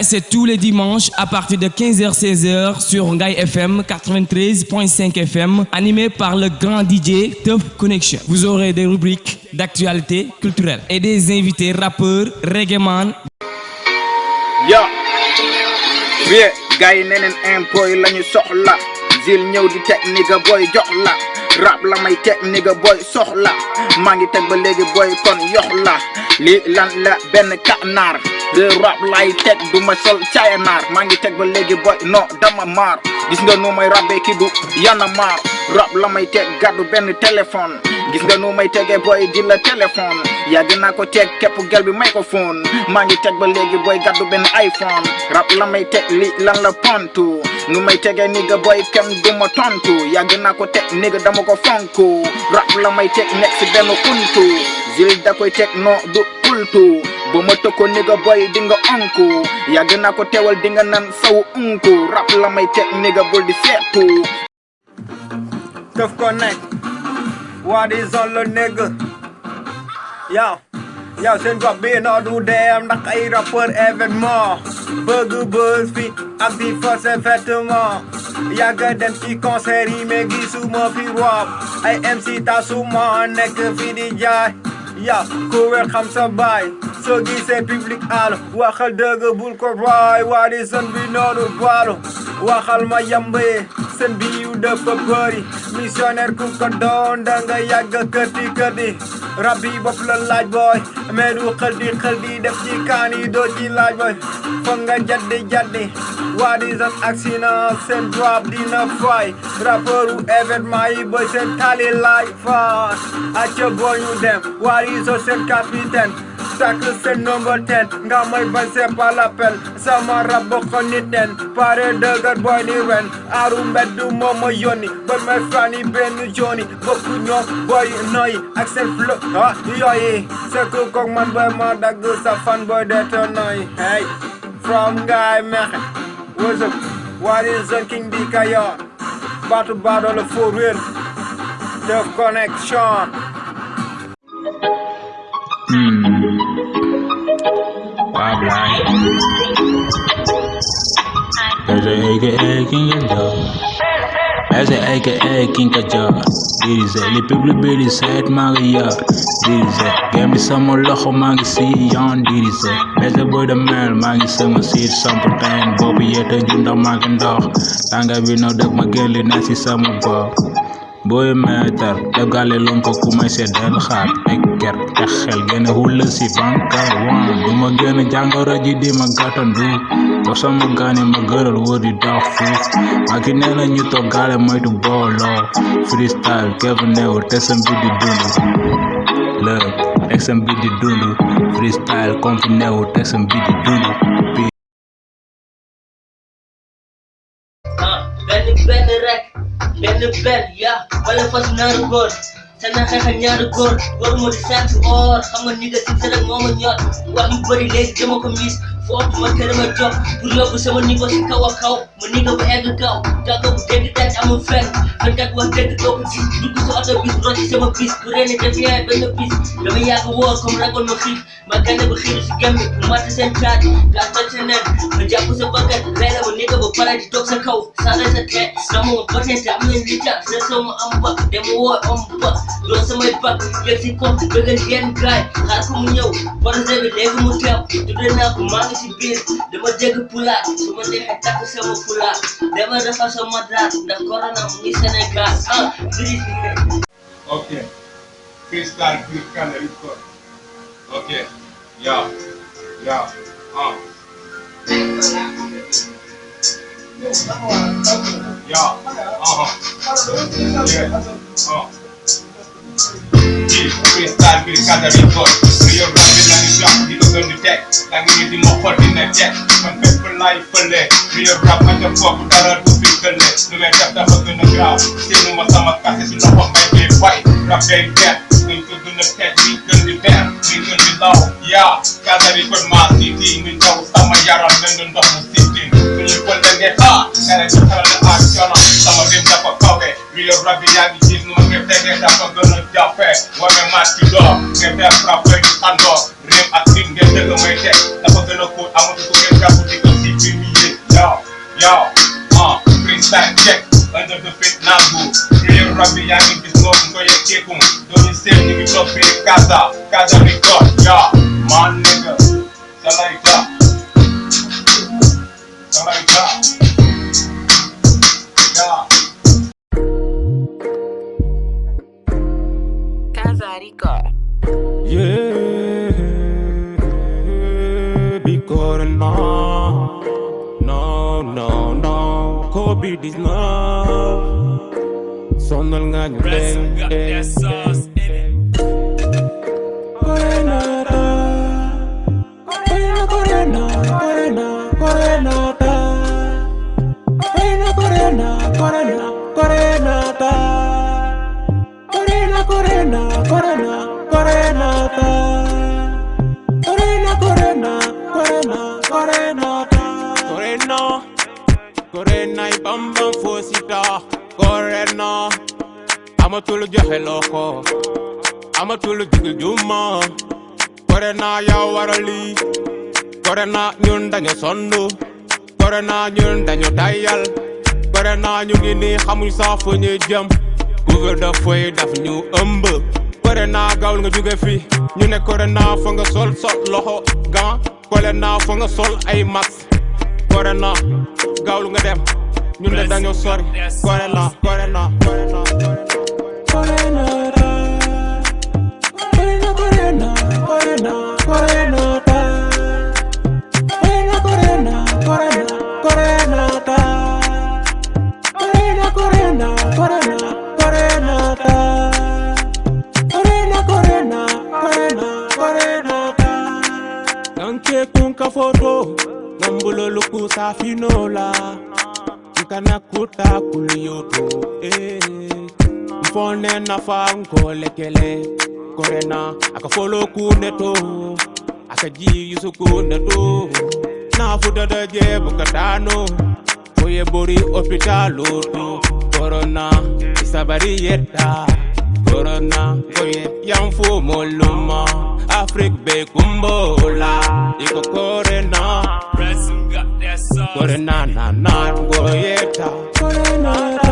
C'est tous les dimanches à partir de 15h-16h sur Ngaï FM 93.5 FM, animé par le grand DJ Top Connection. Vous aurez des rubriques d'actualité culturelle et des invités rappeurs, reggae man. Yo, rap la nigga boy boy lii lan la benn kanaar de rap lay teg du ma sol caayanaar maa ngi teg ba léegi boy non dama maar gis nga nu may rabee ki du yana maar rap la may teg gàddu benn téléphone gis nu may tegee boy di la téléphone yàgg naa ko teg képp microphone. Maa ngi teg ba boy gàddu benn iPhone. Rap la may teg li lan la pontu nu may tegee nigga boy kenn du ma tontu yàgg naa ko teg dama ko fonku rap la may teg nekk kuntu zil da koy teg no du pultu ba ma tëkko nigga boy di nga onku yàgg naa ko teewal nan unku rap la may teg nigga bul di What is all a nigga? Yo, yo, seen drop being all do damn, dat ga je rapper événement. Burger Buzz, wie actief en vêtements. Jager dem die concert, me gisu me pirwap. Hey MC tasuma, nekke vidi jai. Ja, koer gaan ze bij. Zo gies het publiek al. Wachel de geboel korwaai, wat is een wino do dwalo. Wachel ma jambe. and beautiful body Misionerku kadon danga yaga kati kati Rabbi wapla light boy Meru khadi khadi def ci kani do ci light boy Fanga jadde jadde What is an accident? Send drop dina fry Rapper who ever my boy. Send tally like fast Acha boy you them What is a Send captain tacle seen number ten. Nga may bañ c'est pas sama ko nit nen pare dëgër boy ni ren aaru mbedd moom ma yónni ba may fani benn joni bokku boy noy ak seen flow ah yooyi c'est que kook man boy ma dagg sa fan boy dete noy hey from what's up? What is the king di Kayor baatu baadoo la for real. Tough Connection bye bye As a egg egg in your dog As a egg egg in your jar This is a little bit sad Maria. This is a game some loho magi see yon This is a better boy the man. Magi some see some pretend Bobby yet a junda magi dog Langa we know that my girl is nasty summer ball bopp booy meetar def gàlle lon ko ku may seddeel xaar ak ker te xel gën a hulla si bankar wan. Du ma gën a jàngoro ji di ma gàttandu wax sama gaani ma gëral wër di dox fuuf maa ki nee na ñu toog gaale moytu booloo freestyle kevu neew te sam bi di dund lëg teg sam bi di dund freestyle comme fi neew teg sam bi di dund benn ya. Wala fas naaru góor te na xeex ak ñaari góor góor moo di sant or xam nga ni nga si rek moo ma ñor wax yu bëri léegi dama ko mis foofu ma kër ma jox pour yóbbu sama si a ni bu egg kaw jàkka bu amul fenn fenkat wax dégg doo ko gis dugg sa oto bis rocc sama bis bu reene def yaay benn bis dama yàgg woor comme ragoon ma xiif ma gane ba xiiru si gemmi bu matt seen caat gaa toj sa nen ma jàpp sa bakkat reene ma ni nga ba pare di toog sa kaw sare sa tee sama ma batente am nañ li tax sa sama am ba dama woo am ba doon samay bak yegg si kaw bëggal yenn gaay ko ko ngi si biir dama dégg pulaar su ma neexee takk sama pulaar dama sama draat ndax corona mu ngi ah biri Ok. Freestyle Big Canada Record. Ok. Yeah. Yeah. Uh. Yeah. Uh-huh. Yeah. Uh. Freestyle Big Canada Record. Rio rap la di ko gën di ngi di check Man people life pele Real rap motherfucker Dara tu pikele Nu me kata batu na No Sinu masama kasi Sinu hot my game white Rap game gap Nintu du na pet Nintu di bam Nintu di low Ya Kada di kun ma titi Nintu sama yara Nintu ndoh na sitting Sinu kun denge ha Kada di kara na akshana Sama dim dapat kau Milo bravi ya vichit nou Nefte gen da kon gen nou da fe Wame maski do Nefte frape di kando Rem akrim gen te gen mwete Da kon gen nou kout Amon di kou gen kapou di kon si primiye Yo, yo, an Prince check Under the fit nago Milo bravi ya vichit nou Mkoye kekon Doni sef ni mi klopi Kaza, kaza record Yo, man nigga Somebody clap Somebody clap beat is now. Sono el gaño. Corena, Corena, Corena, Corena, Corena. koree nay bambam foo si taa koree naa amatul joxe loxo amatul jigil juma. Koree naa ya warali, lii koree naa ñun dañu sonn koree naa ñun dañu dayal koree naa ñu ngi nii xamuñ sax fu ñuy jëm couvre de feu daf ñu ëmb koree naa gaawul nga jóge fi ñu ne koree naa fa nga sol sol loxo gan koree naa fa nga sol ay max koree naa gaawlu nga dem. Ñun de dañoo sori. Gore la gore la gore la afinola nkanakuta kuliyoko eh. mfone nafa nkolekele korena akafolokuneto akajiyusukuneto nafudadaje bukatano foye bori opitaloto korona isabari korona koye yanfo afrik be kumbola. Iko Gore na na na, gore yeta. Na na.